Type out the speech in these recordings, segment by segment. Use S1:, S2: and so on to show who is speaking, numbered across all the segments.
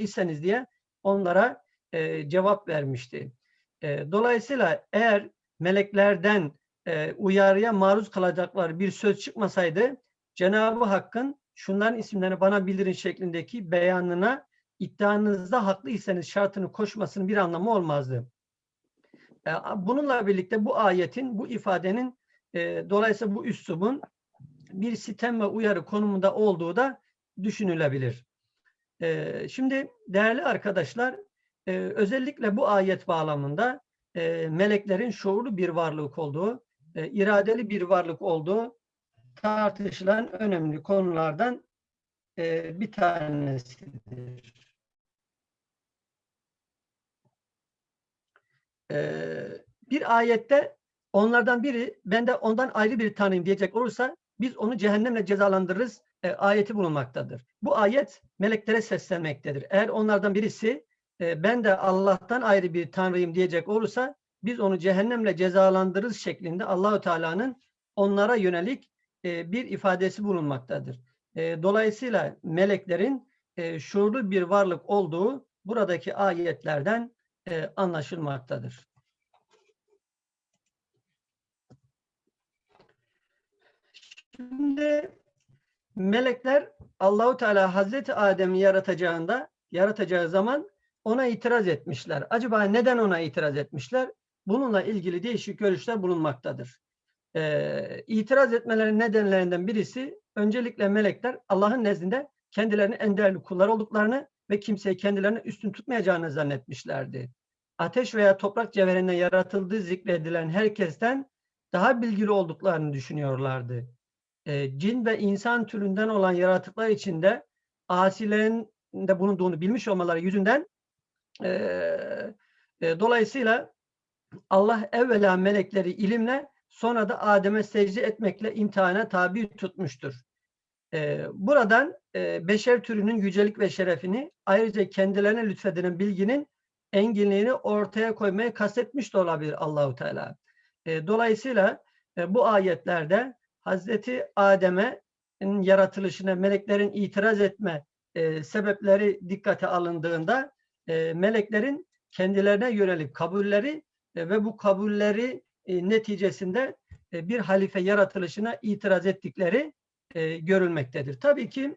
S1: iseniz diye onlara e, cevap vermişti. E, dolayısıyla eğer meleklerden e, uyarıya maruz kalacaklar bir söz çıkmasaydı Cenab-ı Hakk'ın şunların isimlerini bana bildirin şeklindeki beyanına iddianızda haklıysanız şartını koşmasının bir anlamı olmazdı. E, bununla birlikte bu ayetin, bu ifadenin e, dolayısıyla bu üslubun bir sitem ve uyarı konumunda olduğu da düşünülebilir. Şimdi değerli arkadaşlar, özellikle bu ayet bağlamında meleklerin şuurlu bir varlık olduğu, iradeli bir varlık olduğu tartışılan önemli konulardan bir tanesidir. Bir ayette onlardan biri ben de ondan ayrı bir tanıyım diyecek olursa biz onu cehennemle cezalandırırız e, ayeti bulunmaktadır. Bu ayet meleklere seslenmektedir. Eğer onlardan birisi e, ben de Allah'tan ayrı bir tanrıyım diyecek olursa biz onu cehennemle cezalandırırız şeklinde Allahü Teala'nın onlara yönelik e, bir ifadesi bulunmaktadır. Dolayısıyla meleklerin şuurlu bir varlık olduğu buradaki ayetlerden anlaşılmaktadır. Şimdi melekler Allahu Teala Hazreti Adem'i yaratacağında yaratacağı zaman ona itiraz etmişler. Acaba neden ona itiraz etmişler? Bununla ilgili değişik görüşler bulunmaktadır. Ee, itiraz etmelerin nedenlerinden birisi öncelikle melekler Allah'ın nezdinde kendilerini en değerli kullar olduklarını ve kimseyi kendilerine üstün tutmayacağını zannetmişlerdi. Ateş veya toprak cevherinden yaratıldığı zikredilen herkesten daha bilgili olduklarını düşünüyorlardı. Ee, cin ve insan türünden olan yaratıklar içinde asilerin de bulunduğunu bilmiş olmaları yüzünden e, e, dolayısıyla Allah evvela melekleri ilimle sonra da Adem'e secde etmekle imtihana tabi tutmuştur. E, buradan e, beşer türünün yücelik ve şerefini ayrıca kendilerine lütfedilen bilginin enginliğini ortaya koymaya kastetmiş de olabilir Allahu Teala. E, dolayısıyla e, bu ayetlerde Hazreti Adem'e yaratılışına meleklerin itiraz etme e, sebepleri dikkate alındığında e, meleklerin kendilerine yönelik kabulleri e, ve bu kabulleri e, neticesinde e, bir halife yaratılışına itiraz ettikleri e, görülmektedir. Tabii ki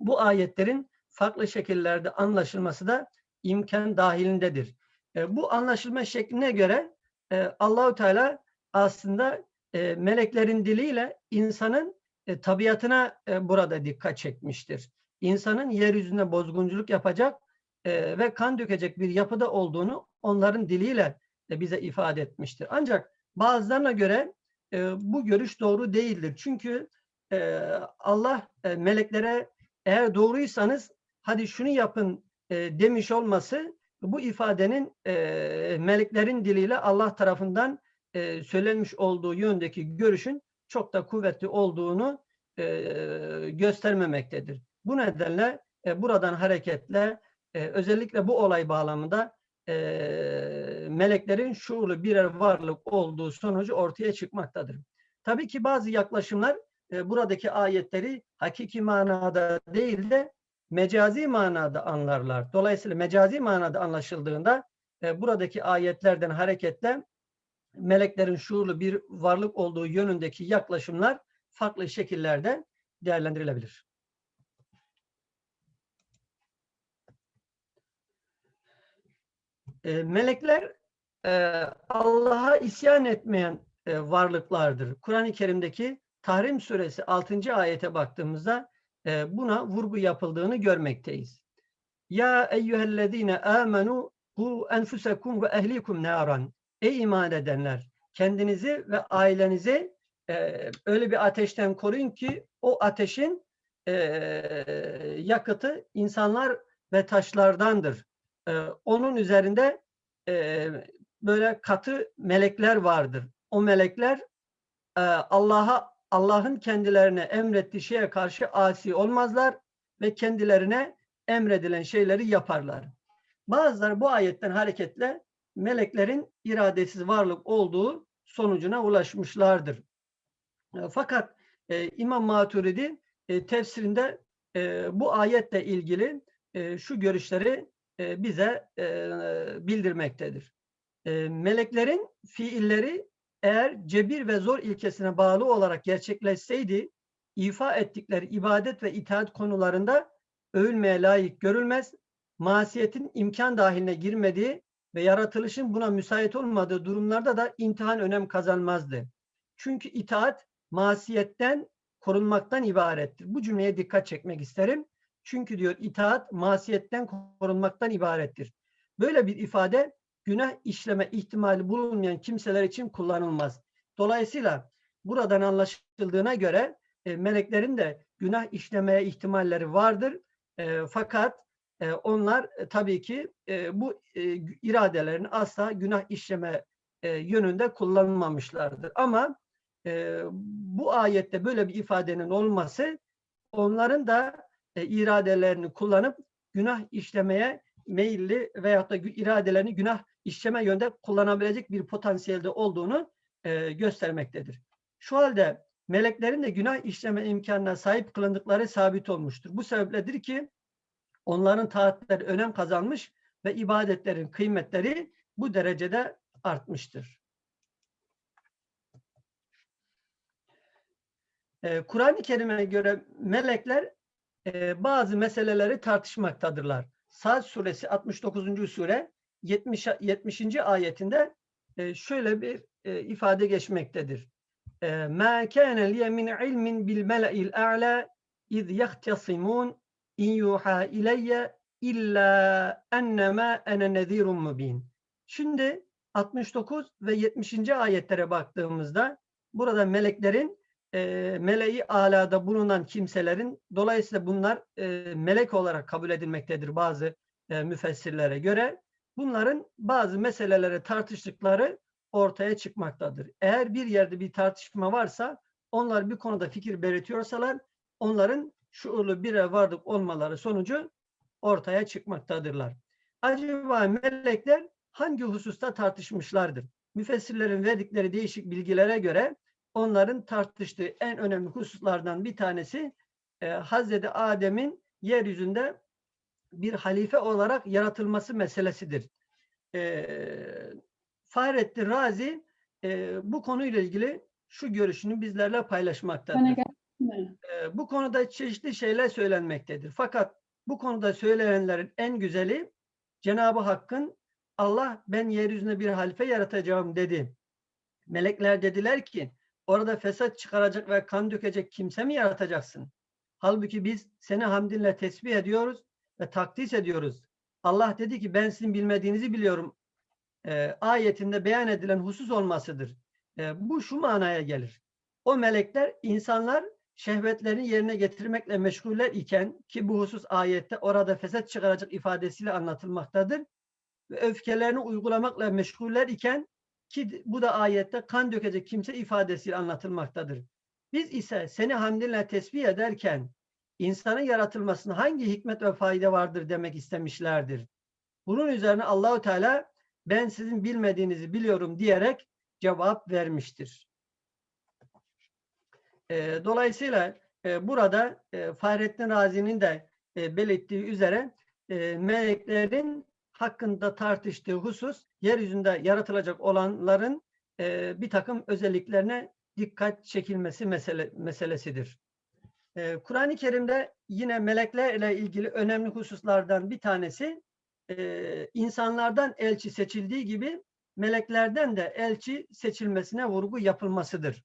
S1: bu ayetlerin farklı şekillerde anlaşılması da imkan dahilindedir. E, bu anlaşılma şekline göre e, Allahu Teala aslında e, meleklerin diliyle insanın e, tabiatına e, burada dikkat çekmiştir. İnsanın yeryüzünde bozgunculuk yapacak e, ve kan dökecek bir yapıda olduğunu onların diliyle e, bize ifade etmiştir. Ancak bazılarına göre e, bu görüş doğru değildir. Çünkü e, Allah e, meleklere eğer doğruysanız hadi şunu yapın e, demiş olması bu ifadenin e, meleklerin diliyle Allah tarafından e, söylenmiş olduğu yöndeki görüşün çok da kuvvetli olduğunu e, göstermemektedir. Bu nedenle e, buradan hareketle e, özellikle bu olay bağlamında e, meleklerin şuurlu birer varlık olduğu sonucu ortaya çıkmaktadır. Tabii ki bazı yaklaşımlar e, buradaki ayetleri hakiki manada değil de mecazi manada anlarlar. Dolayısıyla mecazi manada anlaşıldığında e, buradaki ayetlerden hareketle meleklerin şuurlu bir varlık olduğu yönündeki yaklaşımlar farklı şekillerde değerlendirilebilir. E, melekler e, Allah'a isyan etmeyen e, varlıklardır. Kur'an-ı Kerim'deki Tahrim suresi 6. ayete baktığımızda e, buna vurgu yapıldığını görmekteyiz. Ya eyyühellezine amenu bu enfusekum ve ehlikum naran. Ey iman edenler kendinizi ve ailenizi e, öyle bir ateşten koruyun ki o ateşin e, yakıtı insanlar ve taşlardandır. E, onun üzerinde e, böyle katı melekler vardır. O melekler e, Allah'a Allah'ın kendilerine emrettiği şeye karşı asi olmazlar ve kendilerine emredilen şeyleri yaparlar. Bazıları bu ayetten hareketle meleklerin iradesiz varlık olduğu sonucuna ulaşmışlardır. E, fakat e, İmam Maturidi e, tefsirinde e, bu ayetle ilgili e, şu görüşleri e, bize e, bildirmektedir. E, meleklerin fiilleri eğer cebir ve zor ilkesine bağlı olarak gerçekleşseydi ifa ettikleri ibadet ve itaat konularında övülmeye layık görülmez, masiyetin imkan dahiline girmediği ve yaratılışın buna müsait olmadığı durumlarda da imtihan önem kazanmazdı. Çünkü itaat masiyetten korunmaktan ibarettir. Bu cümleye dikkat çekmek isterim. Çünkü diyor itaat masiyetten korunmaktan ibarettir. Böyle bir ifade günah işleme ihtimali bulunmayan kimseler için kullanılmaz. Dolayısıyla buradan anlaşıldığına göre e, meleklerin de günah işlemeye ihtimalleri vardır. E, fakat e, onlar e, tabii ki e, bu e, iradelerini asla günah işleme e, yönünde kullanmamışlardır. Ama e, bu ayette böyle bir ifadenin olması onların da e, iradelerini kullanıp günah işlemeye meyilli veyahut da iradelerini günah işleme yönde kullanabilecek bir potansiyelde olduğunu e, göstermektedir. Şu halde meleklerin de günah işleme imkanına sahip kılındıkları sabit olmuştur. Bu sebepledir ki onların taatleri önem kazanmış ve ibadetlerin kıymetleri bu derecede artmıştır. Ee, Kur'an-ı Kerim'e göre melekler e, bazı meseleleri tartışmaktadırlar. Sad suresi 69. sure 70. 70. ayetinde e, şöyle bir e, ifade geçmektedir. مَا كَانَ لِيَ مِنْ عِلْمٍ بِالْمَلَئِ الْاَعْلَى اِذْ يَخْتَصِمُونَ İn yuha ileyye illa enneme ene nezirun mubin. Şimdi 69 ve 70. ayetlere baktığımızda burada meleklerin e, meleği alada bulunan kimselerin dolayısıyla bunlar e, melek olarak kabul edilmektedir bazı e, müfessirlere göre. Bunların bazı meselelere tartıştıkları ortaya çıkmaktadır. Eğer bir yerde bir tartışma varsa onlar bir konuda fikir belirtiyorsalar onların şuurlu bire vardık olmaları sonucu ortaya çıkmaktadırlar. Acaba melekler hangi hususta tartışmışlardır? Müfessirlerin verdikleri değişik bilgilere göre onların tartıştığı en önemli hususlardan bir tanesi e, Hazreti Adem'in yeryüzünde bir halife olarak yaratılması meselesidir. E, Fahrettin Razi e, bu konuyla ilgili şu görüşünü bizlerle paylaşmaktadır. Bu konuda çeşitli şeyler söylenmektedir. Fakat bu konuda söylenenlerin en güzeli Cenab-ı Hakk'ın Allah ben yeryüzünde bir halife yaratacağım dedi. Melekler dediler ki orada fesat çıkaracak ve kan dökecek kimse mi yaratacaksın? Halbuki biz seni hamdinle tesbih ediyoruz ve takdis ediyoruz. Allah dedi ki ben sizin bilmediğinizi biliyorum. E, ayetinde beyan edilen husus olmasıdır. E, bu şu manaya gelir. O melekler insanlar şehvetlerini yerine getirmekle meşguller iken ki bu husus ayette orada fesat çıkaracak ifadesiyle anlatılmaktadır. Ve öfkelerini uygulamakla meşguller iken ki bu da ayette kan dökecek kimse ifadesiyle anlatılmaktadır. Biz ise seni hamdinle tesbih ederken insanın yaratılmasına hangi hikmet ve fayda vardır demek istemişlerdir. Bunun üzerine Allahu Teala ben sizin bilmediğinizi biliyorum diyerek cevap vermiştir. E, dolayısıyla e, burada e, Fahrettin Razi'nin de e, belirttiği üzere e, meleklerin hakkında tartıştığı husus yeryüzünde yaratılacak olanların e, bir takım özelliklerine dikkat çekilmesi mesele, meselesidir. E, Kur'an-ı Kerim'de yine meleklerle ilgili önemli hususlardan bir tanesi e, insanlardan elçi seçildiği gibi meleklerden de elçi seçilmesine vurgu yapılmasıdır.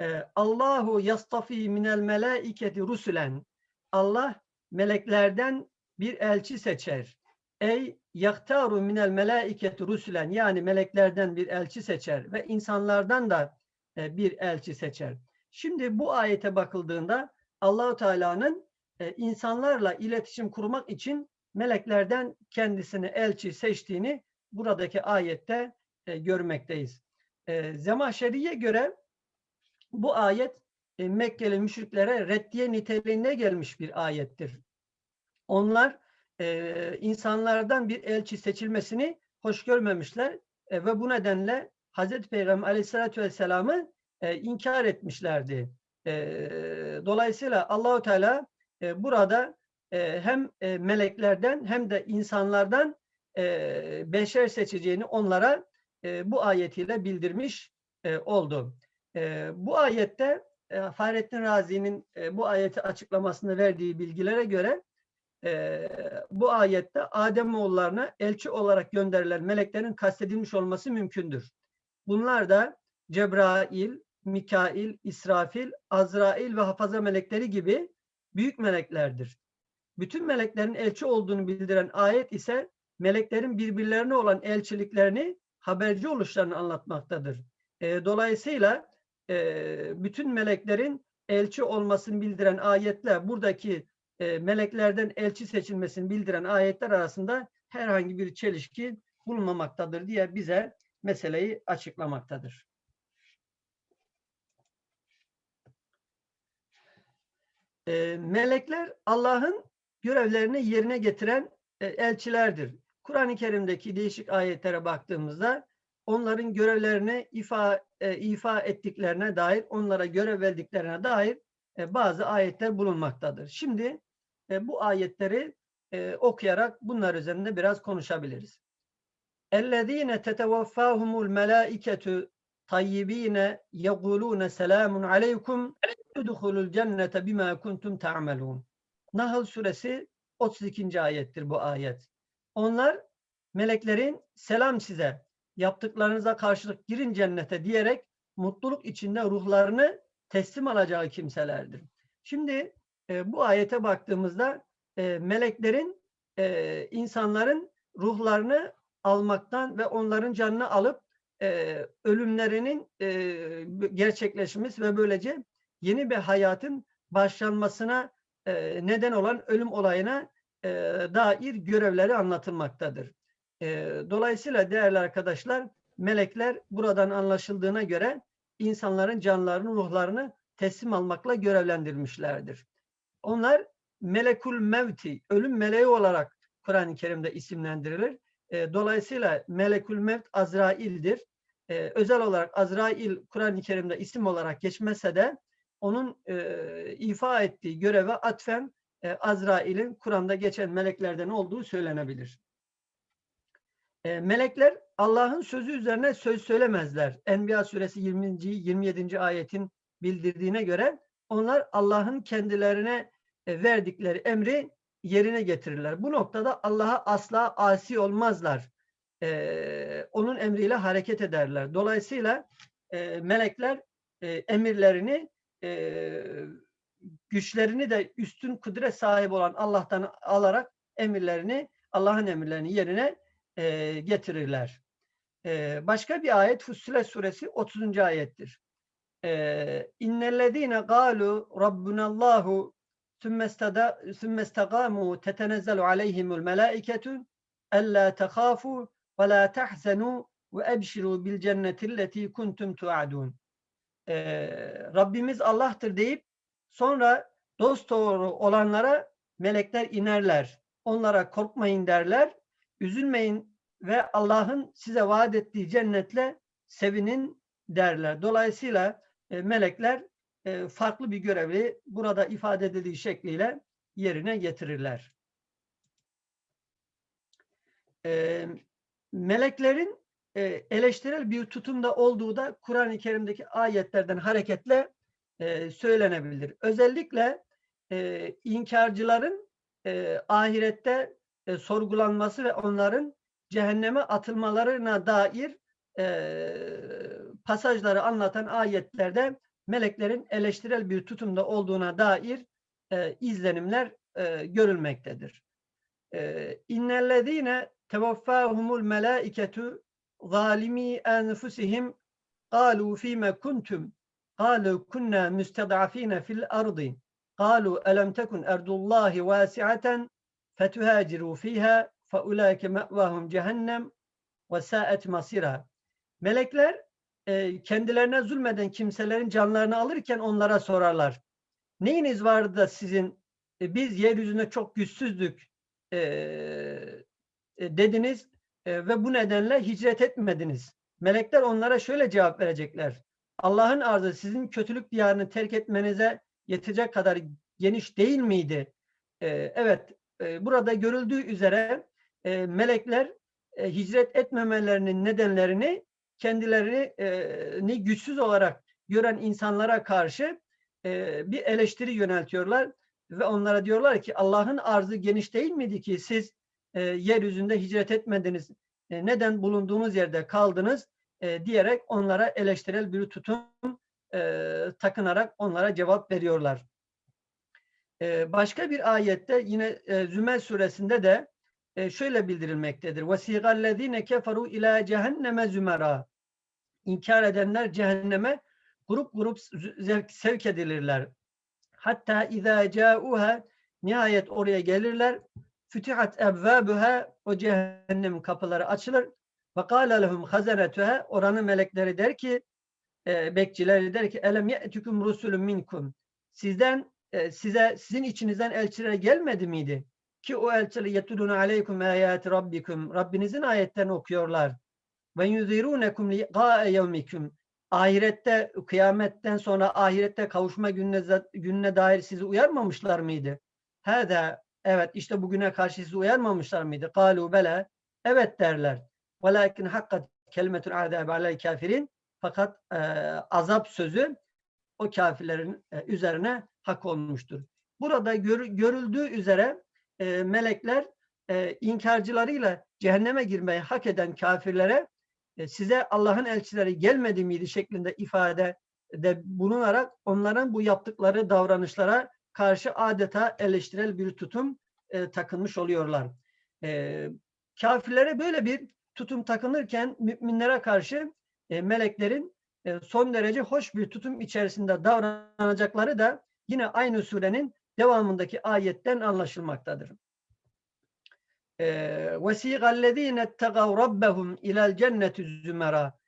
S1: E, Allahu yastafi minel melaiketi rusulen Allah meleklerden bir elçi seçer. Ey yaktaru minel melaiketi rusulen yani meleklerden bir elçi seçer ve insanlardan da e, bir elçi seçer. Şimdi bu ayete bakıldığında Allahu Teala'nın e, insanlarla iletişim kurmak için meleklerden kendisini elçi seçtiğini buradaki ayette e, görmekteyiz. Zemahşeri'ye göre bu ayet e, Mekkeli müşriklere reddiye niteliğine gelmiş bir ayettir. Onlar e, insanlardan bir elçi seçilmesini hoş görmemişler e, ve bu nedenle Hazreti Peygamber aleyhissalatü vesselam'ı inkar etmişlerdi. Dolayısıyla Allahu Teala burada hem meleklerden hem de insanlardan beşer seçeceğini onlara bu ayetiyle bildirmiş oldu. E, bu ayette e, Fahrettin Razi'nin e, bu ayeti açıklamasında verdiği bilgilere göre e, bu ayette Ademoğullarına elçi olarak gönderilen meleklerin kastedilmiş olması mümkündür. Bunlar da Cebrail, Mikail, İsrafil, Azrail ve hafaza melekleri gibi büyük meleklerdir. Bütün meleklerin elçi olduğunu bildiren ayet ise meleklerin birbirlerine olan elçiliklerini haberci oluşlarını anlatmaktadır. E, dolayısıyla e, bütün meleklerin elçi olmasını bildiren ayetler buradaki e, meleklerden elçi seçilmesini bildiren ayetler arasında herhangi bir çelişki bulunmamaktadır diye bize meseleyi açıklamaktadır. E, melekler Allah'ın görevlerini yerine getiren e, elçilerdir. Kur'an-ı Kerim'deki değişik ayetlere baktığımızda onların görevlerini ifa, e, ifa ettiklerine dair, onlara görev verdiklerine dair e, bazı ayetler bulunmaktadır. Şimdi e, bu ayetleri e, okuyarak bunlar üzerinde biraz konuşabiliriz. اَلَّذ۪ينَ تَتَوَفَّاهُمُ الْمَلَائِكَةُ طَيِّب۪ينَ يَقُولُونَ سَلَامٌ عَلَيْكُمْ اُدْخُلُوا الْجَنَّةَ بِمَا كُنْتُمْ تَعْمَلُونَ Nahl suresi 32. ayettir bu ayet. Onlar meleklerin selam size yaptıklarınıza karşılık girin cennete diyerek mutluluk içinde ruhlarını teslim alacağı kimselerdir. Şimdi e, bu ayete baktığımızda e, meleklerin e, insanların ruhlarını almaktan ve onların canını alıp e, ölümlerinin e, gerçekleşmesi ve böylece yeni bir hayatın başlanmasına e, neden olan ölüm olayına e, dair görevleri anlatılmaktadır. E, dolayısıyla değerli arkadaşlar melekler buradan anlaşıldığına göre insanların canlarını, ruhlarını teslim almakla görevlendirilmişlerdir. Onlar melekul mevti, ölüm meleği olarak Kur'an-ı Kerim'de isimlendirilir. E, dolayısıyla melekul mevt Azrail'dir. E, özel olarak Azrail Kur'an-ı Kerim'de isim olarak geçmese de onun e, ifa ettiği göreve atfen e, Azrail'in Kur'an'da geçen meleklerden olduğu söylenebilir. E, melekler Allah'ın sözü üzerine söz söylemezler. Enbiya suresi 20. 27. ayetin bildirdiğine göre onlar Allah'ın kendilerine e, verdikleri emri yerine getirirler. Bu noktada Allah'a asla asi olmazlar. Ee, onun emriyle hareket ederler. Dolayısıyla e, melekler e, emirlerini e, güçlerini de üstün kudret sahibi olan Allah'tan alarak emirlerini Allah'ın emirlerini yerine e, getirirler. E, başka bir ayet Fussilet suresi 30. ayettir. İnnellezîne gâlu rabbunallahu sümme istegâmû tetenezzelu aleyhimul melâiketu ellâ tehâfû ve lâ tehzenû ve ebşirû bil cennetilleti kuntum. Rabbimiz Allah'tır deyip sonra dost doğru olanlara melekler inerler. Onlara korkmayın derler. Üzülmeyin ve Allah'ın size vaat ettiği cennetle sevinin derler. Dolayısıyla e, melekler e, farklı bir görevi burada ifade edildiği şekliyle yerine getirirler. E, meleklerin e, eleştirel bir tutumda olduğu da Kur'an-ı Kerim'deki ayetlerden hareketle e, söylenebilir. Özellikle e, inkarcıların e, ahirette e, sorgulanması ve onların cehenneme atılmalarına dair e, pasajları anlatan ayetlerde meleklerin eleştirel bir tutumda olduğuna dair e, izlenimler e, görülmektedir. E, İnnellezîne tevaffâhumul melâiketu zâlimî enfusihim قالوا فيما كنتم قالوا كنا مستضعفين في الأرض قالوا ألم تكن أرض الله واسعة فتهاجروا فيها فأولئك مأواهم جهنم وساءت مصيرها Melekler e, kendilerine zulmeden kimselerin canlarını alırken onlara sorarlar. Neyiniz vardı da sizin e, biz yeryüzünde çok güçsüzdük e, e, dediniz e, ve bu nedenle hicret etmediniz. Melekler onlara şöyle cevap verecekler. Allah'ın arzı sizin kötülük diyarını terk etmenize yetecek kadar geniş değil miydi? E, evet, e, burada görüldüğü üzere e, melekler e, hicret etmemelerinin nedenlerini kendilerini güçsüz olarak gören insanlara karşı e, bir eleştiri yöneltiyorlar ve onlara diyorlar ki Allah'ın arzı geniş değil miydi ki siz e, yeryüzünde hicret etmediniz, e, neden bulunduğunuz yerde kaldınız e, diyerek onlara eleştirel bir tutum e, takınarak onlara cevap veriyorlar. E, başka bir ayette yine e, Zümer suresinde de e, şöyle bildirilmektedir. وَسِيغَ الَّذ۪ينَ كَفَرُوا اِلَى cehenneme zümera. İnkar edenler cehenneme grup grup sevk edilirler. Hatta izâ câuha nihayet oraya gelirler. Fütihat ebvâbuha o cehennem kapıları açılır. Ve kâle lehum hazanetuha oranın melekleri der ki e, bekçileri der ki elem ye'tüküm rusulun minkum sizden e, size sizin içinizden elçiler gelmedi miydi? Ki o elçiler yetuluna aleykum ayati rabbikum Rabbinizin ayetlerini okuyorlar. Ve yunzirunekum liqa'e yevmikum ahirette kıyametten sonra ahirette kavuşma gününe, gününe dair sizi uyarmamışlar mıydı? Hâdâ evet işte bugüne karşı sizi uyarmamışlar mıydı? Kalu bela evet derler. Velakin hakkat kelimetul azâbi alel kafirin fakat e, azap sözü o kafirlerin e, üzerine hak olmuştur. Burada gör, görüldüğü üzere e, melekler e, inkarcılarıyla cehenneme girmeyi hak eden kafirlere e, size Allah'ın elçileri gelmedi miydi şeklinde ifade de bulunarak onların bu yaptıkları davranışlara karşı adeta eleştirel bir tutum e, takınmış oluyorlar. E, kafirlere böyle bir tutum takınırken müminlere karşı e, meleklerin e, son derece hoş bir tutum içerisinde davranacakları da yine aynı surenin devamındaki ayetten anlaşılmaktadır. وَسِيغَ الَّذ۪ينَ اتَّقَوْ رَبَّهُمْ اِلَى الْجَنَّةِ zümera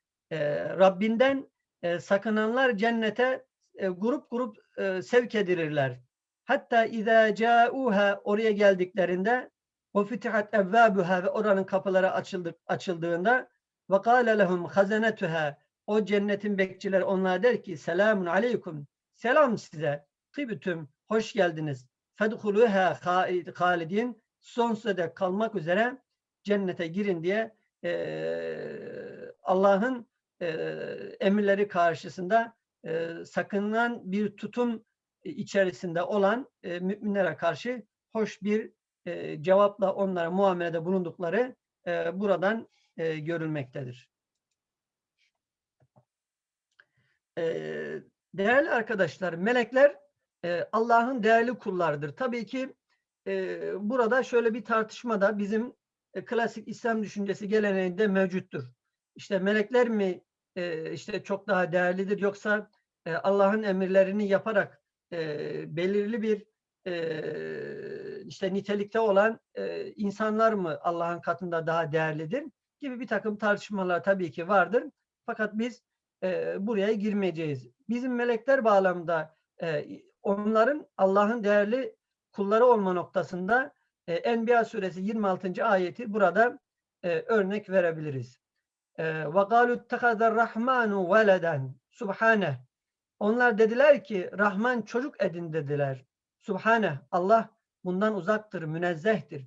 S1: Rabbinden e, sakınanlar cennete e, grup grup e, sevk edilirler. Hatta izâ câûhâ oraya geldiklerinde ve fütihat evvâbuhâ ve oranın kapıları açıldı, açıldığında ve kâle lehum hazenetuhâ o cennetin bekçileri onlara der ki selamun aleykum selam size tibütüm hoş geldiniz fedhuluha halidin sonsuza dek kalmak üzere cennete girin diye e, Allah'ın e, emirleri karşısında e, sakınan bir tutum içerisinde olan e, müminlere karşı hoş bir e, cevapla onlara muamelede bulundukları e, buradan e, görülmektedir. E, değerli arkadaşlar, melekler Allah'ın değerli kullardır. Tabii ki e, burada şöyle bir tartışma da bizim e, klasik İslam düşüncesi geleneğinde mevcuttur. İşte melekler mi e, işte çok daha değerlidir yoksa e, Allah'ın emirlerini yaparak e, belirli bir e, işte nitelikte olan e, insanlar mı Allah'ın katında daha değerlidir gibi bir takım tartışmalar tabii ki vardır. Fakat biz e, buraya girmeyeceğiz. Bizim melekler bağlamında e, onların Allah'ın değerli kulları olma noktasında e, Enbiya suresi 26. ayeti burada e, örnek verebiliriz. Ve galu ittehazar rahmanu veleden subhane. Onlar dediler ki Rahman çocuk edin dediler. Subhane. Allah bundan uzaktır, münezzehtir.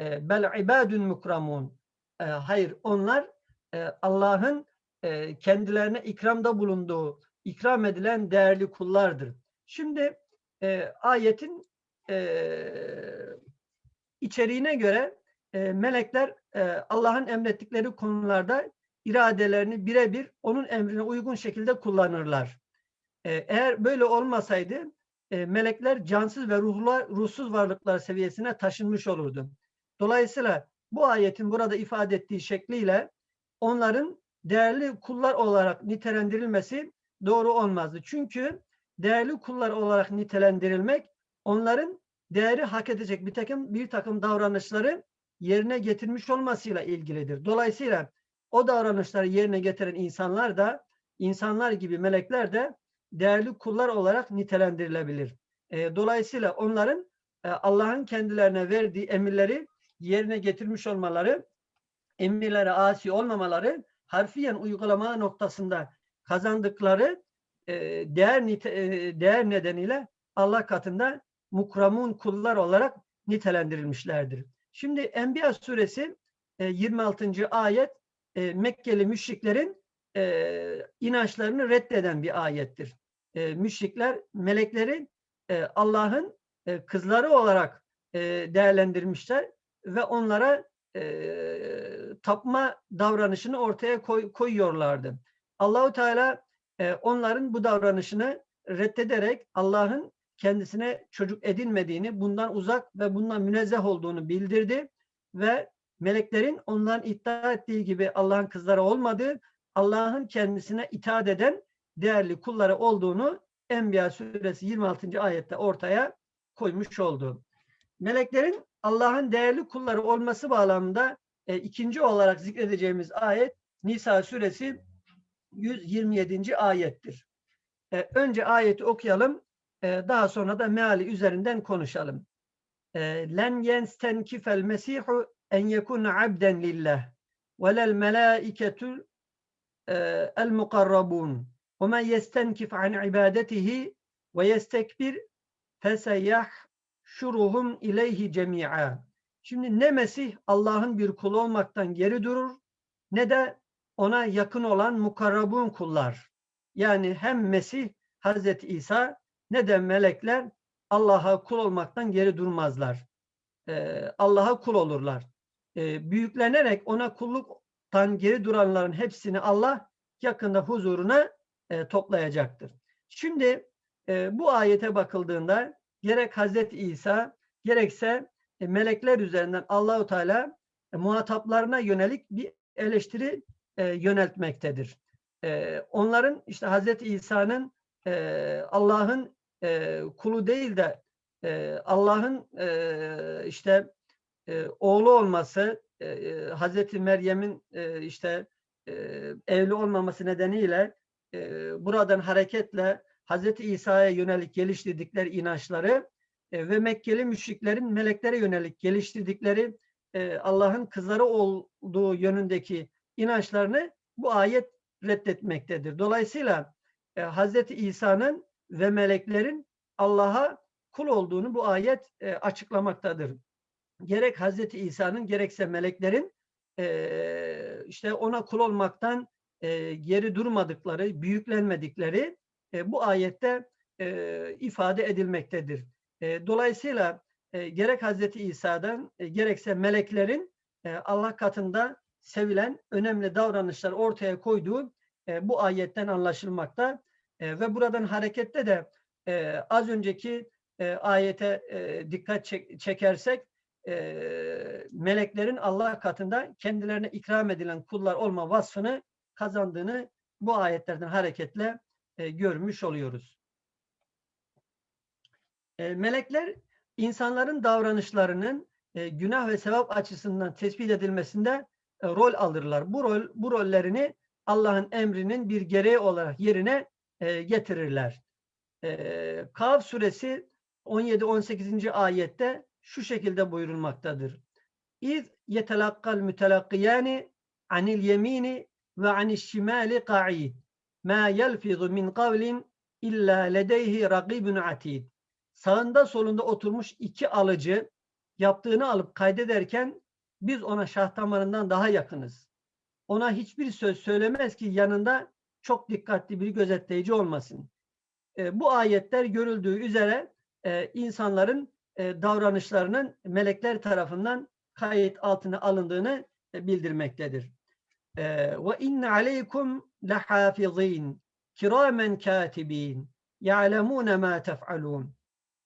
S1: E, bel ibadun mukramun. E, hayır onlar e, Allah'ın kendilerine ikramda bulunduğu, ikram edilen değerli kullardır. Şimdi e, ayetin e, içeriğine göre e, melekler e, Allah'ın emrettikleri konularda iradelerini birebir onun emrine uygun şekilde kullanırlar. E, eğer böyle olmasaydı e, melekler cansız ve ruhlar, ruhsuz varlıklar seviyesine taşınmış olurdu. Dolayısıyla bu ayetin burada ifade ettiği şekliyle onların değerli kullar olarak nitelendirilmesi doğru olmazdı. Çünkü değerli kullar olarak nitelendirilmek onların değeri hak edecek bir takım bir takım davranışları yerine getirmiş olmasıyla ilgilidir. Dolayısıyla o davranışları yerine getiren insanlar da insanlar gibi melekler de değerli kullar olarak nitelendirilebilir. E, dolayısıyla onların e, Allah'ın kendilerine verdiği emirleri yerine getirmiş olmaları, emirlere asi olmamaları, harfiyen uygulama noktasında kazandıkları değer nite, e, değer nedeniyle Allah katında mukramun kullar olarak nitelendirilmişlerdir. Şimdi Enbiya suresi e, 26. ayet e, Mekkeli müşriklerin e, inançlarını reddeden bir ayettir. E, müşrikler melekleri e, Allah'ın e, kızları olarak e, değerlendirmişler ve onlara e, tapma davranışını ortaya koy, koyuyorlardı. Allahu Teala e, onların bu davranışını reddederek Allah'ın kendisine çocuk edinmediğini, bundan uzak ve bundan münezzeh olduğunu bildirdi ve meleklerin ondan iddia ettiği gibi Allah'ın kızları olmadığı, Allah'ın kendisine itaat eden değerli kulları olduğunu Enbiya suresi 26. ayette ortaya koymuş oldu. Meleklerin Allah'ın değerli kulları olması bağlamında e, ikinci olarak zikredeceğimiz ayet Nisa suresi 127. ayettir. E, önce ayeti okuyalım. E, daha sonra da meali üzerinden konuşalım. E, Len yenstenkifel mesihu en yekun abden lillah velel melaiketul e, el mukarrabun ve men yestenkif an ibadetihi ve yestekbir feseyah şuruhum ileyhi cemi'a. Şimdi ne Mesih Allah'ın bir kulu olmaktan geri durur ne de ona yakın olan mukarrabun kullar. Yani hem Mesih Hazreti İsa ne de melekler Allah'a kul olmaktan geri durmazlar. Ee, Allah'a kul olurlar. Ee, büyüklenerek ona kulluktan geri duranların hepsini Allah yakında huzuruna e, toplayacaktır. Şimdi e, bu ayete bakıldığında gerek Hazreti İsa gerekse e, melekler üzerinden Allahu Teala e, muhataplarına yönelik bir eleştiri e, yöneltmektedir. E, onların işte Hazreti İsa'nın e, Allah'ın e, kulu değil de e, Allah'ın e, işte e, oğlu olması, e, e Hazreti Meryem'in e, işte e, evli olmaması nedeniyle e, buradan hareketle Hazreti İsa'ya yönelik geliştirdikleri inançları e, ve Mekkeli müşriklerin meleklere yönelik geliştirdikleri e, Allah'ın kızları olduğu yönündeki inançlarını bu ayet reddetmektedir. Dolayısıyla e, Hazreti İsa'nın ve meleklerin Allah'a kul olduğunu bu ayet e, açıklamaktadır. Gerek Hazreti İsa'nın gerekse meleklerin e, işte ona kul olmaktan e, geri durmadıkları, büyüklenmedikleri e, bu ayette e, ifade edilmektedir. E, dolayısıyla e, gerek Hazreti İsa'dan e, gerekse meleklerin e, Allah katında sevilen önemli davranışlar ortaya koyduğu e, bu ayetten anlaşılmakta e, ve buradan harekette de e, az önceki e, ayete e, dikkat çek, çekersek e, meleklerin Allah katında kendilerine ikram edilen kullar olma vasfını kazandığını bu ayetlerden hareketle e, görmüş oluyoruz. E, melekler insanların davranışlarının e, günah ve sevap açısından tespit edilmesinde e, rol alırlar. Bu rol bu rollerini Allah'ın emrinin bir gereği olarak yerine e, getirirler. E, Kaf suresi 17-18. ayette şu şekilde buyurulmaktadır. İz yetelakkal mütelakkiyani anil yemini ve anil şimali qa'id. Ma yelfizu min kavlin illa ledeyhi rakibun atid. Sağında solunda oturmuş iki alıcı yaptığını alıp kaydederken biz ona şah damarından daha yakınız. Ona hiçbir söz söylemez ki yanında çok dikkatli bir gözetleyici olmasın. E, bu ayetler görüldüğü üzere e, insanların e, davranışlarının melekler tarafından kayıt altına alındığını e, bildirmektedir. E, ve inne aleykum lehafizin kiramen katibin ya'lemune ma tef'alun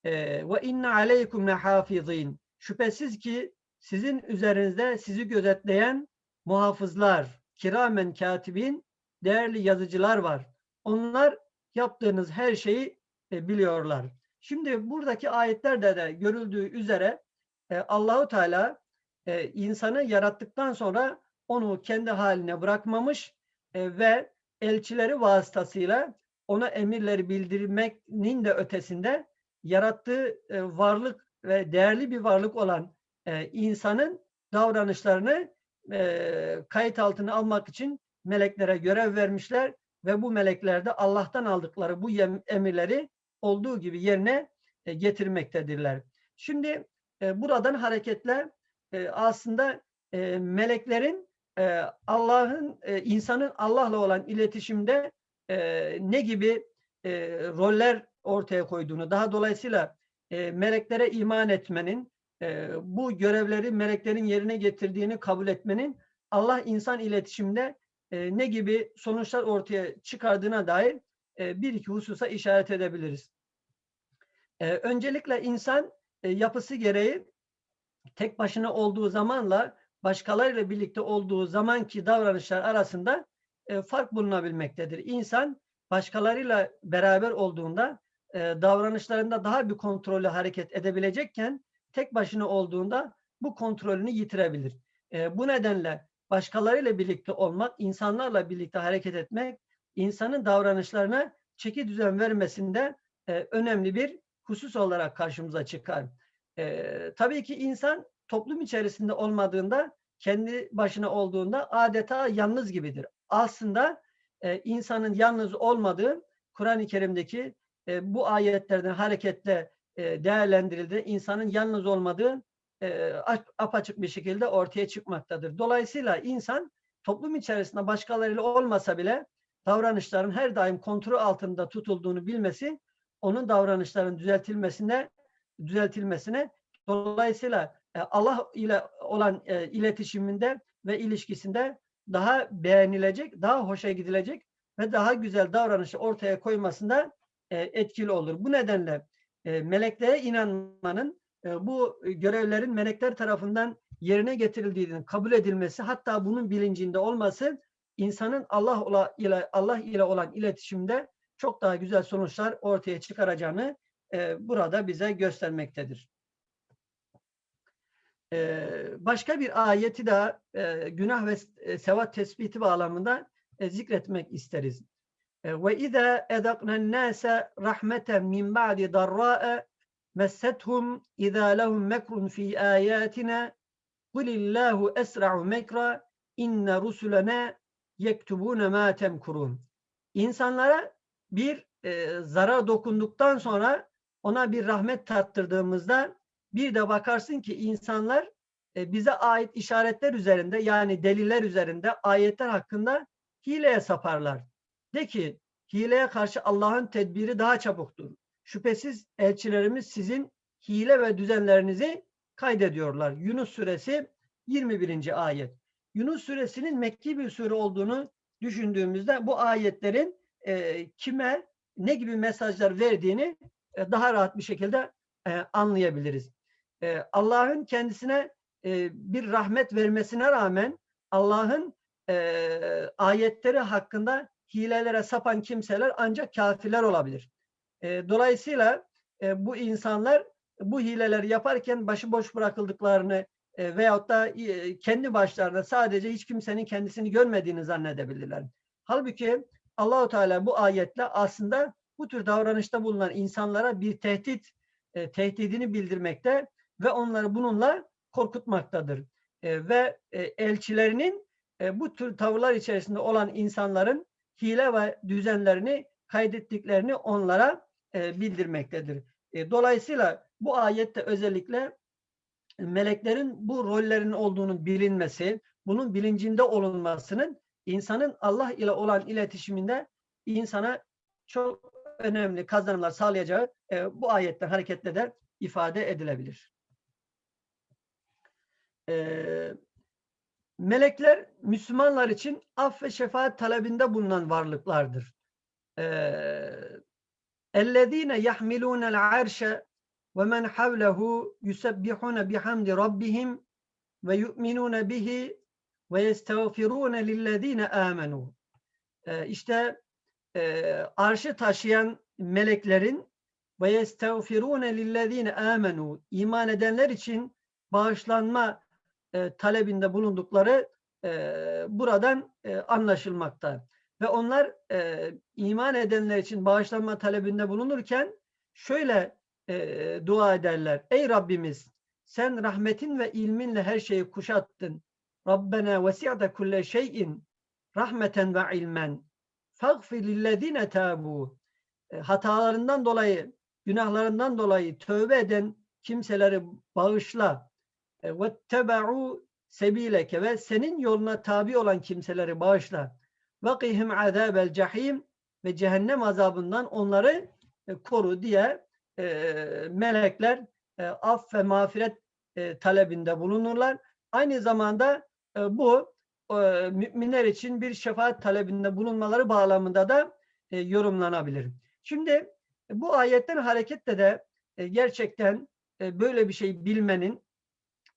S1: ve inne aleykum lehafizin şüphesiz ki sizin üzerinizde sizi gözetleyen muhafızlar, kiramen katibin, değerli yazıcılar var. Onlar yaptığınız her şeyi e, biliyorlar. Şimdi buradaki ayetlerde de görüldüğü üzere e, Allahu Teala e, insanı yarattıktan sonra onu kendi haline bırakmamış e, ve elçileri vasıtasıyla ona emirleri bildirmenin de ötesinde yarattığı e, varlık ve değerli bir varlık olan e, insanın davranışlarını e, kayıt altına almak için meleklere görev vermişler ve bu melekler de Allah'tan aldıkları bu emirleri olduğu gibi yerine e, getirmektedirler. Şimdi e, buradan hareketle e, aslında e, meleklerin e, Allah'ın e, insanın Allah'la olan iletişimde e, ne gibi e, roller ortaya koyduğunu, daha dolayısıyla e, meleklere iman etmenin, e, bu görevleri meleklerin yerine getirdiğini kabul etmenin Allah insan iletişimde e, ne gibi sonuçlar ortaya çıkardığına dair e, bir iki hususa işaret edebiliriz. E, öncelikle insan yapısı gereği tek başına olduğu zamanla başkalarıyla birlikte olduğu zamanki davranışlar arasında fark bulunabilmektedir. İnsan başkalarıyla beraber olduğunda davranışlarında daha bir kontrollü hareket edebilecekken tek başına olduğunda bu kontrolünü yitirebilir. E, bu nedenle başkalarıyla birlikte olmak, insanlarla birlikte hareket etmek, insanın davranışlarına çeki düzen vermesinde e, önemli bir husus olarak karşımıza çıkar. E, tabii ki insan toplum içerisinde olmadığında, kendi başına olduğunda adeta yalnız gibidir. Aslında e, insanın yalnız olmadığı Kur'an-ı Kerim'deki e, bu ayetlerden hareketle değerlendirildi. İnsanın yalnız olmadığı e, apaçık bir şekilde ortaya çıkmaktadır. Dolayısıyla insan toplum içerisinde başkalarıyla olmasa bile davranışların her daim kontrol altında tutulduğunu bilmesi onun davranışların düzeltilmesine düzeltilmesine dolayısıyla e, Allah ile olan e, iletişiminde ve ilişkisinde daha beğenilecek, daha hoşa gidilecek ve daha güzel davranışı ortaya koymasında e, etkili olur. Bu nedenle meleklere inanmanın bu görevlerin melekler tarafından yerine getirildiğinin kabul edilmesi hatta bunun bilincinde olması insanın Allah ile Allah ile olan iletişimde çok daha güzel sonuçlar ortaya çıkaracağını burada bize göstermektedir. başka bir ayeti de günah ve sevat tespiti bağlamında zikretmek isteriz. Ve izâ edaknen nâse rahmeten min ba'di darrâ'e messethum izâ lehum mekrun fî âyâtina kulillâhu esra'u mekra inne rusulena yektubûne mâ temkurûn. İnsanlara bir e, zarar dokunduktan sonra ona bir rahmet tattırdığımızda bir de bakarsın ki insanlar e, bize ait işaretler üzerinde yani deliller üzerinde ayetler hakkında hileye saparlar. De ki hileye karşı Allah'ın tedbiri daha çabuktur. Şüphesiz elçilerimiz sizin hile ve düzenlerinizi kaydediyorlar. Yunus suresi 21. ayet. Yunus suresinin Mekki bir sure olduğunu düşündüğümüzde bu ayetlerin e, kime ne gibi mesajlar verdiğini e, daha rahat bir şekilde e, anlayabiliriz. E, Allah'ın kendisine e, bir rahmet vermesine rağmen Allah'ın e, ayetleri hakkında hilelere sapan kimseler ancak kafirler olabilir. E, dolayısıyla e, bu insanlar bu hileleri yaparken başıboş bırakıldıklarını e, veyahut da e, kendi başlarına sadece hiç kimsenin kendisini görmediğini zannedebilirler. Halbuki Allahu Teala bu ayetle aslında bu tür davranışta bulunan insanlara bir tehdit e, tehdidini bildirmekte ve onları bununla korkutmaktadır. E, ve e, elçilerinin e, bu tür tavırlar içerisinde olan insanların hile ve düzenlerini kaydettiklerini onlara e, bildirmektedir. E, dolayısıyla bu ayette özellikle meleklerin bu rollerin olduğunu bilinmesi, bunun bilincinde olunmasının insanın Allah ile olan iletişiminde insana çok önemli kazanımlar sağlayacağı e, bu ayetten hareketle de ifade edilebilir. E, melekler Müslümanlar için af ve şefaat talebinde bulunan varlıklardır. اَلَّذ۪ينَ يَحْمِلُونَ الْعَرْشَ وَمَنْ حَوْلَهُ يُسَبِّحُونَ بِحَمْدِ رَبِّهِمْ وَيُؤْمِنُونَ بِهِ وَيَسْتَغْفِرُونَ لِلَّذ۪ينَ آمَنُوا İşte e, arşı taşıyan meleklerin ve yestağfirune lillezine amenu iman edenler için bağışlanma e, talebinde bulundukları e, buradan e, anlaşılmakta. Ve onlar e, iman edenler için bağışlanma talebinde bulunurken şöyle e, dua ederler. Ey Rabbimiz sen rahmetin ve ilminle her şeyi kuşattın. Rabbena vesi'te kulle şeyin rahmeten ve ilmen fagfir lillezine tabu hatalarından dolayı günahlarından dolayı tövbe eden kimseleri bağışla. E, Ve tebe'u sebileke ve senin yoluna tabi olan kimseleri bağışla. Qihim azabel cehim ve cehennem azabından onları e, koru diye e, melekler e, af ve mağfiret e, talebinde bulunurlar. Aynı zamanda e, bu e, müminler için bir şefaat talebinde bulunmaları bağlamında da e, yorumlanabilir. Şimdi e, bu ayetten hareketle de e, gerçekten e, böyle bir şey bilmenin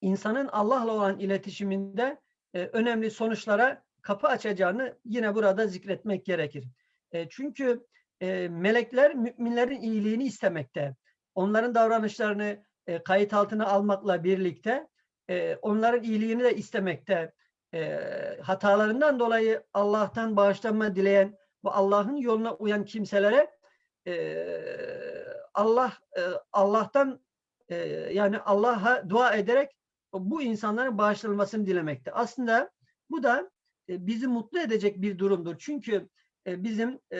S1: insanın Allah'la olan iletişiminde e, önemli sonuçlara kapı açacağını yine burada zikretmek gerekir. E, çünkü e, melekler müminlerin iyiliğini istemekte. Onların davranışlarını e, kayıt altına almakla birlikte e, onların iyiliğini de istemekte. E, hatalarından dolayı Allah'tan bağışlanma dileyen ve Allah'ın yoluna uyan kimselere e, Allah e, Allah'tan e, yani Allah'a dua ederek bu insanların bağışlanmasını dilemekte. Aslında bu da e, bizi mutlu edecek bir durumdur. Çünkü e, bizim e,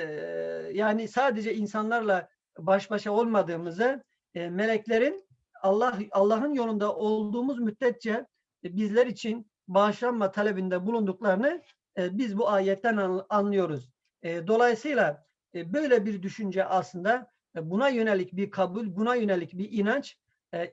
S1: yani sadece insanlarla baş başa olmadığımızı meleklerin Allah Allah'ın yolunda olduğumuz müddetçe bizler için bağışlanma talebinde bulunduklarını biz bu ayetten an, anlıyoruz. Dolayısıyla böyle bir düşünce aslında buna yönelik bir kabul, buna yönelik bir inanç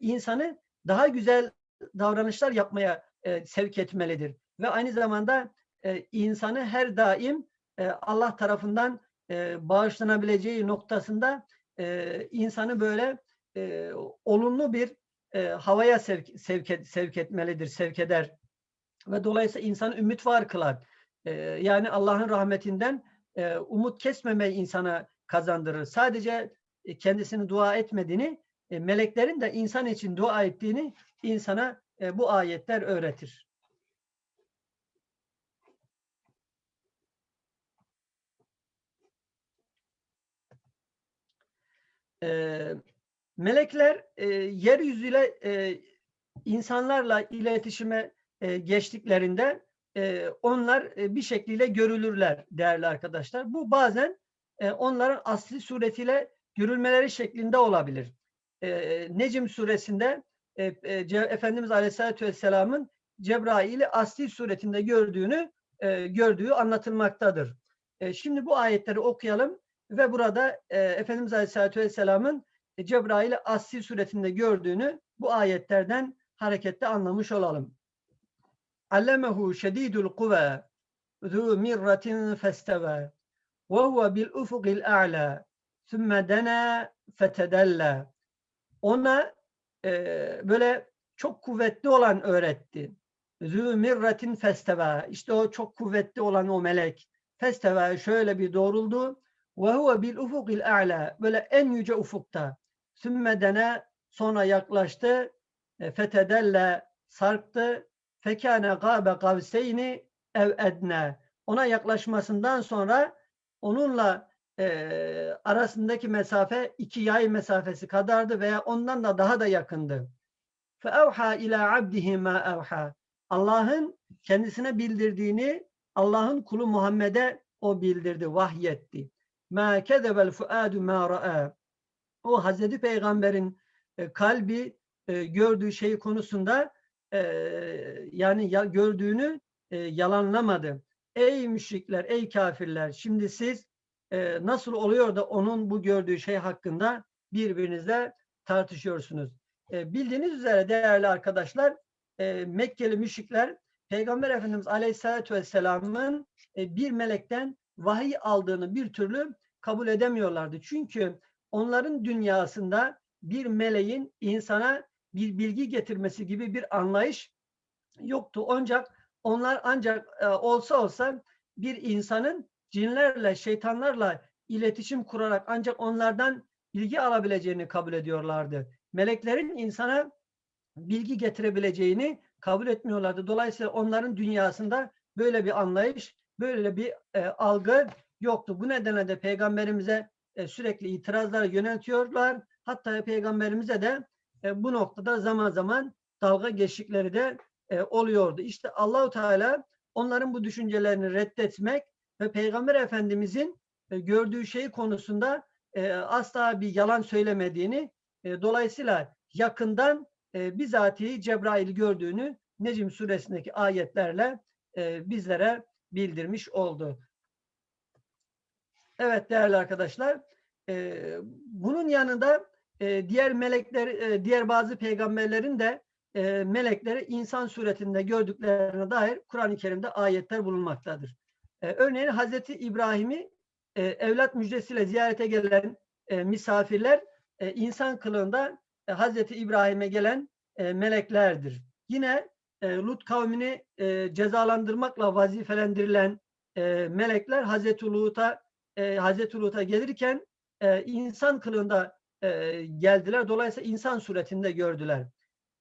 S1: insanı daha güzel davranışlar yapmaya e, sevk etmelidir. Ve aynı zamanda e, insanı her daim e, Allah tarafından e, bağışlanabileceği noktasında e, insanı böyle e, olumlu bir e, havaya sevk, sevk, et, sevk etmelidir, sevk eder. Ve dolayısıyla insanı ümit var kılar. E, yani Allah'ın rahmetinden e, umut kesmemeyi insana kazandırır. Sadece e, kendisini dua etmediğini, e, meleklerin de insan için dua ettiğini insana e, bu ayetler öğretir. E, melekler e, yeryüzüyle e, insanlarla iletişime e, geçtiklerinde e, onlar e, bir şekliyle görülürler değerli arkadaşlar. Bu bazen e, onların asli suretiyle görülmeleri şeklinde olabilir. E, Necim suresinde e, e, Efendimiz Aleyhisselatü Vesselam'ın Cebrail'i asli suretinde gördüğünü e, gördüğü anlatılmaktadır. E, şimdi bu ayetleri okuyalım ve burada e, Efendimiz Aleyhisselatü Vesselam'ın e, Cebrail'i asli suretinde gördüğünü bu ayetlerden hareketle anlamış olalım. Allemehu şedidul kuve zu mirratin festeve ve huve bil ufukil a'la sümme dena fetedella ona e, böyle çok kuvvetli olan öğretti. Zü mirratin festeve işte o çok kuvvetli olan o melek festeve şöyle bir doğruldu. Ve huve bil ufukil a'la. Böyle en yüce ufukta. Sümme dene sonra yaklaştı. E, fetedelle sarktı. Fekâne gâbe kavseyni ev edne ona yaklaşmasından sonra onunla e, arasındaki mesafe iki yay mesafesi kadardı veya ondan da daha da yakındı. فَاَوْحَى ila abdihi ma اَوْحَى Allah'ın kendisine bildirdiğini Allah'ın kulu Muhammed'e o bildirdi, vahyetti. مَا كَذَبَ الْفُؤَادُ مَا رَأَى O Hazreti Peygamber'in e, kalbi e, gördüğü şey konusunda e, yani ya, gördüğünü e, yalanlamadı. Ey müşrikler, ey kafirler şimdi siz e, nasıl oluyor da onun bu gördüğü şey hakkında birbirinizle tartışıyorsunuz. E, bildiğiniz üzere değerli arkadaşlar e, Mekkeli müşrikler Peygamber Efendimiz Aleyhisselatü Vesselam'ın e, bir melekten vahiy aldığını bir türlü kabul edemiyorlardı. Çünkü onların dünyasında bir meleğin insana bir bilgi getirmesi gibi bir anlayış yoktu. Ancak onlar ancak e, olsa olsa bir insanın cinlerle, şeytanlarla iletişim kurarak ancak onlardan bilgi alabileceğini kabul ediyorlardı. Meleklerin insana bilgi getirebileceğini kabul etmiyorlardı. Dolayısıyla onların dünyasında böyle bir anlayış, böyle bir e, algı yoktu. Bu nedenle de peygamberimize e, sürekli itirazlar yöneltiyorlar. Hatta peygamberimize de e, bu noktada zaman zaman dalga geçtikleri de e, oluyordu. İşte Allahu Teala onların bu düşüncelerini reddetmek ve Peygamber Efendimizin e, gördüğü şey konusunda e, asla bir yalan söylemediğini e, dolayısıyla yakından e, bizatihi Cebrail'i gördüğünü Necim suresindeki ayetlerle bizlere bildirmiş oldu. Evet değerli arkadaşlar, bunun yanında diğer melekler, diğer bazı peygamberlerin de melekleri insan suretinde gördüklerine dair Kur'an-ı Kerim'de ayetler bulunmaktadır. E, örneğin Hazreti İbrahim'i e, evlat müjdesiyle ziyarete gelen e, misafirler e, insan kılığında e, Hazreti İbrahim'e gelen e, meleklerdir. Yine e, Lut kavmini e, cezalandırmakla vazifelendirilen e, melekler Hazreti Lut'a e, Hazreti Lut'a gelirken e, insan kılığında e, geldiler. Dolayısıyla insan suretinde gördüler.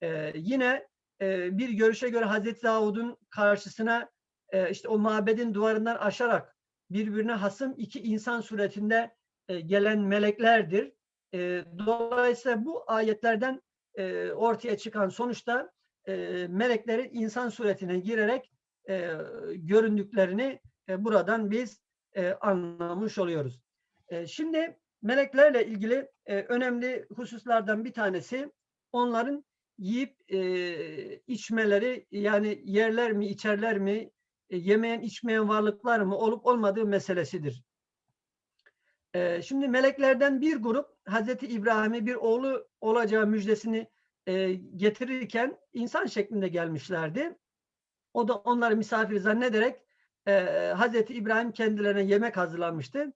S1: E, yine e, bir görüşe göre Hazreti Davud'un karşısına e, işte o mabedin duvarından aşarak birbirine hasım iki insan suretinde e, gelen meleklerdir. E, dolayısıyla bu ayetlerden e, ortaya çıkan sonuçta e, meleklerin insan suretine girerek e, göründüklerini e, buradan biz e, anlamış oluyoruz. E, şimdi meleklerle ilgili e, önemli hususlardan bir tanesi onların yiyip e, içmeleri yani yerler mi içerler mi e, yemeyen içmeyen varlıklar mı olup olmadığı meselesidir. E, şimdi meleklerden bir grup Hazreti İbrahim'e bir oğlu olacağı müjdesini e, getirirken insan şeklinde gelmişlerdi. O da onları misafir zannederek Hazreti İbrahim kendilerine yemek hazırlanmıştı.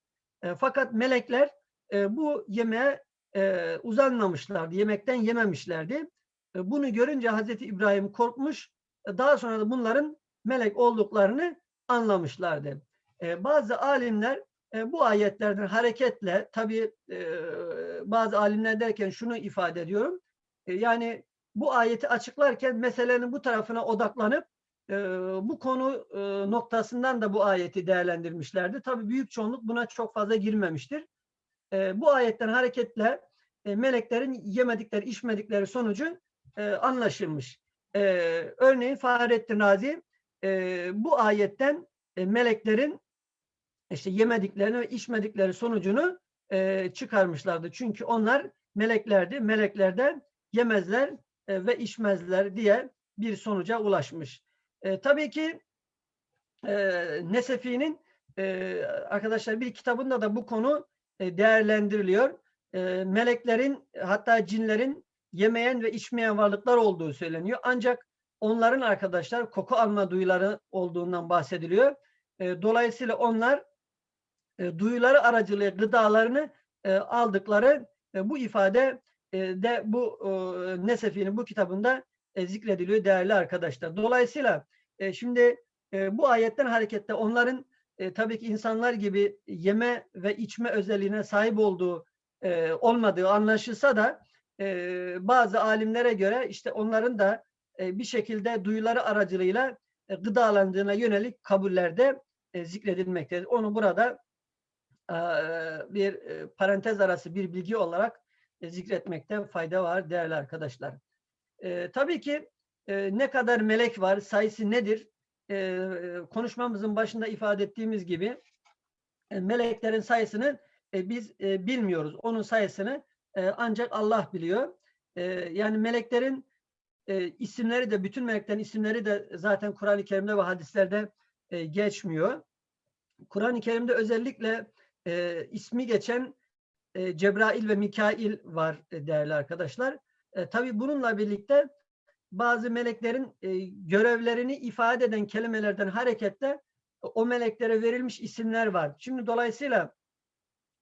S1: Fakat melekler bu yemeğe uzanmamışlardı, yemekten yememişlerdi. Bunu görünce Hazreti İbrahim korkmuş, daha sonra da bunların melek olduklarını anlamışlardı. E, bazı alimler e, bu ayetlerden hareketle, tabi e, bazı alimler derken şunu ifade ediyorum, e, yani bu ayeti açıklarken meselenin bu tarafına odaklanıp e, bu konu e, noktasından da bu ayeti değerlendirmişlerdi. Tabi büyük çoğunluk buna çok fazla girmemiştir. E, bu ayetten hareketle e, meleklerin yemedikleri, içmedikleri sonucu e, anlaşılmış. E, örneğin Fahrettin Razi e, bu ayetten e, meleklerin işte yemediklerini ve içmedikleri sonucunu e, çıkarmışlardı. Çünkü onlar meleklerdi. Meleklerden yemezler e, ve içmezler diye bir sonuca ulaşmış. E, tabii ki e, Nesefi'nin e, arkadaşlar bir kitabında da bu konu e, değerlendiriliyor. E, meleklerin hatta cinlerin yemeyen ve içmeyen varlıklar olduğu söyleniyor. Ancak onların arkadaşlar koku alma duyuları olduğundan bahsediliyor. E, dolayısıyla onlar e, duyuları aracılığıyla gıdalarını e, aldıkları e, bu ifade de bu Nesefi'nin bu kitabında zikrediliyor değerli arkadaşlar. Dolayısıyla şimdi bu ayetten hareketle onların tabii ki insanlar gibi yeme ve içme özelliğine sahip olduğu olmadığı anlaşılsa da bazı alimlere göre işte onların da bir şekilde duyuları aracılığıyla e, gıdalandığına yönelik kabullerde e, zikredilmektedir. Onu burada e, bir e, parantez arası bir bilgi olarak e, zikretmekte fayda var değerli arkadaşlar. E, tabii ki e, ne kadar melek var, sayısı nedir? E, konuşmamızın başında ifade ettiğimiz gibi e, meleklerin sayısını e, biz e, bilmiyoruz. Onun sayısını e, ancak Allah biliyor. E, yani meleklerin e, isimleri de, bütün meleklerin isimleri de zaten Kur'an-ı Kerim'de ve hadislerde e, geçmiyor. Kur'an-ı Kerim'de özellikle e, ismi geçen e, Cebrail ve Mikail var e, değerli arkadaşlar. E, tabii bununla birlikte bazı meleklerin e, görevlerini ifade eden kelimelerden hareketle o meleklere verilmiş isimler var. Şimdi dolayısıyla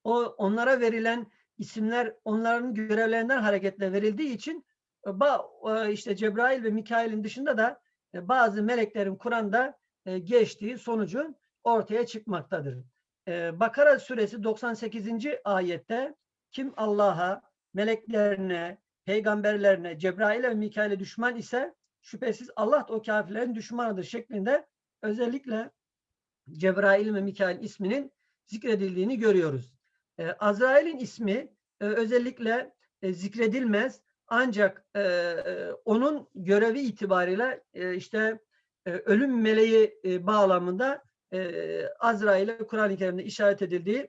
S1: o onlara verilen isimler onların görevlerinden hareketle verildiği için ba, e, işte Cebrail ve Mikail'in dışında da e, bazı meleklerin Kur'an'da e, geçtiği sonucu ortaya çıkmaktadır. Bakara suresi 98. ayette kim Allah'a, meleklerine, peygamberlerine, Cebrail'e ve Mikail'e düşman ise şüphesiz Allah da o kafirlerin düşmanıdır şeklinde özellikle Cebrail ve Mikail isminin zikredildiğini görüyoruz. Ee, Azrail'in ismi özellikle zikredilmez ancak e, onun görevi itibariyle e, işte e, ölüm meleği e, bağlamında e, Azrail'e Kur'an-ı Kerim'de işaret edildiği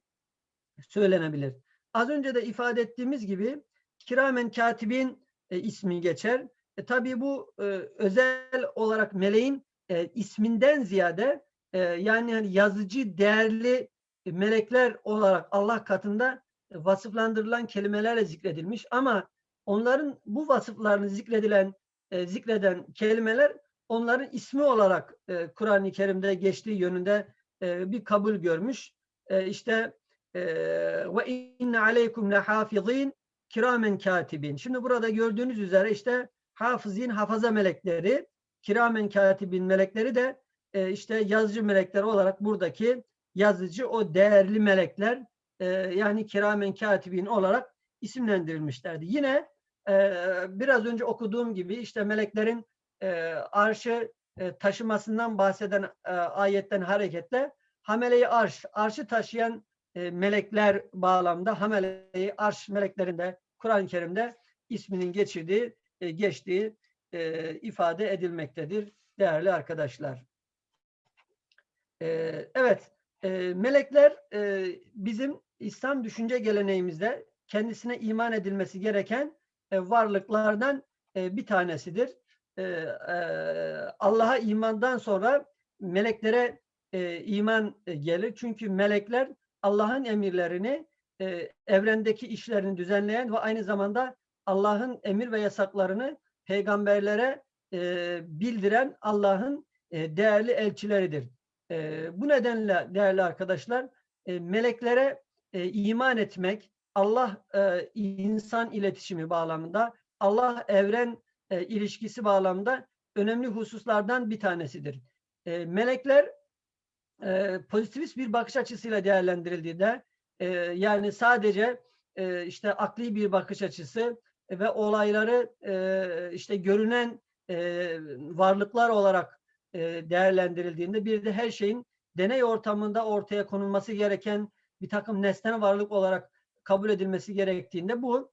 S1: söylenebilir. az önce de ifade ettiğimiz gibi kiramen katibin e, ismi geçer. E, tabii bu e, özel olarak meleğin e, isminden ziyade e, yani hani yazıcı değerli melekler olarak Allah katında vasıflandırılan kelimelerle zikredilmiş ama onların bu vasıflarını zikredilen e, zikreden kelimeler onların ismi olarak e, Kur'an-ı Kerim'de geçtiği yönünde e, bir kabul görmüş. E, işte e, ve inne aleykum lehafizin kiramen katibin. Şimdi burada gördüğünüz üzere işte hafızin hafaza melekleri, kiramen katibin melekleri de e, işte yazıcı melekler olarak buradaki yazıcı o değerli melekler e, yani kiramen katibin olarak isimlendirilmişlerdi. Yine biraz önce okuduğum gibi işte meleklerin arşı e, taşımasından bahseden e, ayetten hareketle hameleyi arş, arşı taşıyan e, melekler bağlamda hameleyi arş meleklerinde Kur'an-ı Kerim'de isminin geçirdiği, geçtiği ifade edilmektedir değerli arkadaşlar. Evet, melekler bizim İslam düşünce geleneğimizde kendisine iman edilmesi gereken varlıklardan e, bir tanesidir. E, e, Allah'a imandan sonra meleklere e, iman e, gelir. Çünkü melekler Allah'ın emirlerini, e, evrendeki işlerini düzenleyen ve aynı zamanda Allah'ın emir ve yasaklarını peygamberlere e, bildiren Allah'ın e, değerli elçileridir. E, bu nedenle değerli arkadaşlar e, meleklere e, iman etmek Allah e, insan iletişimi bağlamında Allah evren e, ilişkisi bağlamında önemli hususlardan bir tanesidir. E, melekler e, pozitivist bir bakış açısıyla değerlendirildiğinde e, yani sadece e, işte akli bir bakış açısı ve olayları e, işte görünen e, varlıklar olarak e, değerlendirildiğinde bir de her şeyin deney ortamında ortaya konulması gereken bir takım nesnel varlık olarak kabul edilmesi gerektiğinde bu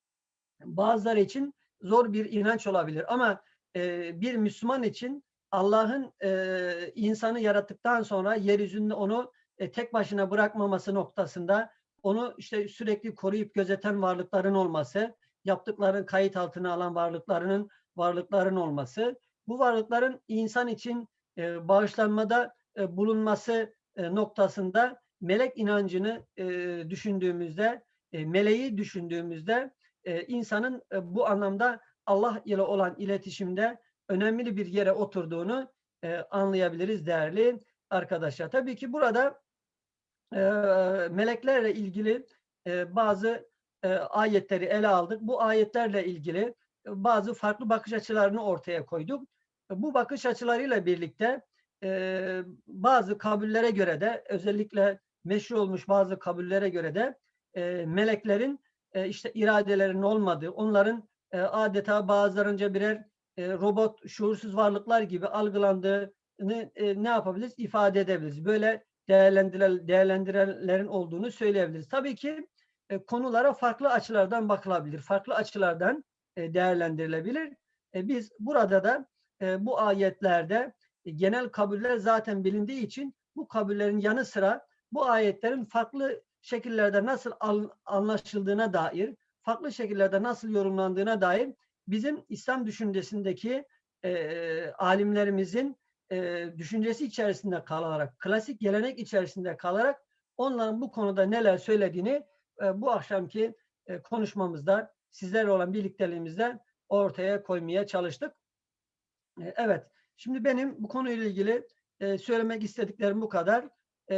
S1: bazıları için zor bir inanç olabilir. Ama e, bir Müslüman için Allah'ın e, insanı yarattıktan sonra yeryüzünde onu e, tek başına bırakmaması noktasında onu işte sürekli koruyup gözeten varlıkların olması, yaptıkların kayıt altına alan varlıklarının varlıkların olması, bu varlıkların insan için e, bağışlanmada e, bulunması e, noktasında melek inancını e, düşündüğümüzde, e, meleği düşündüğümüzde e, insanın e, bu anlamda Allah ile olan iletişimde önemli bir yere oturduğunu anlayabiliriz değerli arkadaşlar. Tabii ki burada meleklerle ilgili bazı ayetleri ele aldık. Bu ayetlerle ilgili bazı farklı bakış açılarını ortaya koyduk. Bu bakış açılarıyla birlikte bazı kabullere göre de özellikle meşhur olmuş bazı kabullere göre de e, meleklerin e, işte iradelerinin olmadığı, onların e, adeta bazılarınca birer e, robot, şuursuz varlıklar gibi algılandığını e, ne yapabiliriz? ifade edebiliriz. Böyle değerlendiren, değerlendirenlerin olduğunu söyleyebiliriz. Tabii ki e, konulara farklı açılardan bakılabilir. Farklı açılardan e, değerlendirilebilir. E, biz burada da e, bu ayetlerde e, genel kabuller zaten bilindiği için bu kabullerin yanı sıra bu ayetlerin farklı şekillerde nasıl anlaşıldığına dair, farklı şekillerde nasıl yorumlandığına dair bizim İslam düşüncesindeki e, alimlerimizin e, düşüncesi içerisinde kalarak, klasik gelenek içerisinde kalarak onların bu konuda neler söylediğini e, bu akşamki e, konuşmamızda sizlerle olan birlikteliğimizde ortaya koymaya çalıştık. E, evet, şimdi benim bu konuyla ilgili e, söylemek istediklerim bu kadar. E,